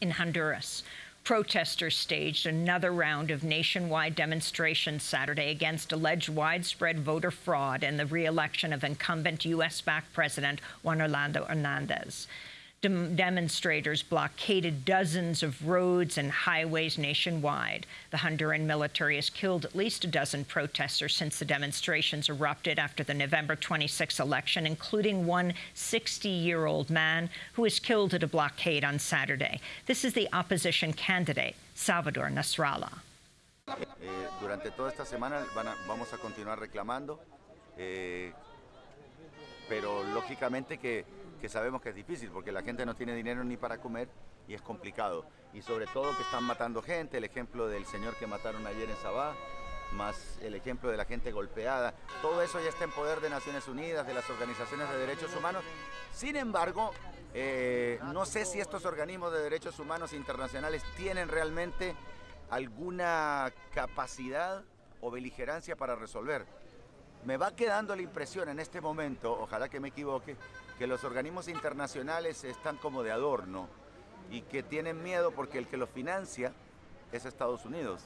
In Honduras, protesters staged another round of nationwide demonstrations Saturday against alleged widespread voter fraud and the re-election of incumbent U.S.-backed President Juan Orlando Hernandez. Dem demonstrators blockaded dozens of roads and highways nationwide. The Honduran military has killed at least a dozen protesters since the demonstrations erupted after the November 26 election, including one 60-year-old man who was killed at a blockade on Saturday. This is the opposition candidate, Salvador Nasrallah. Eh, durante toda esta semana vamos a continuar reclamando, eh, pero lógicamente que que sabemos que es difícil porque la gente no tiene dinero ni para comer y es complicado. Y sobre todo que están matando gente, el ejemplo del señor que mataron ayer en Sabá, más el ejemplo de la gente golpeada. Todo eso ya está en poder de Naciones Unidas, de las organizaciones de derechos humanos. Sin embargo, eh, no sé si estos organismos de derechos humanos internacionales tienen realmente alguna capacidad o beligerancia para resolver. Me va quedando la impresión en este momento, ojalá que me equivoque, que los organismos internacionales están como de adorno y que tienen miedo porque el que los financia es Estados Unidos.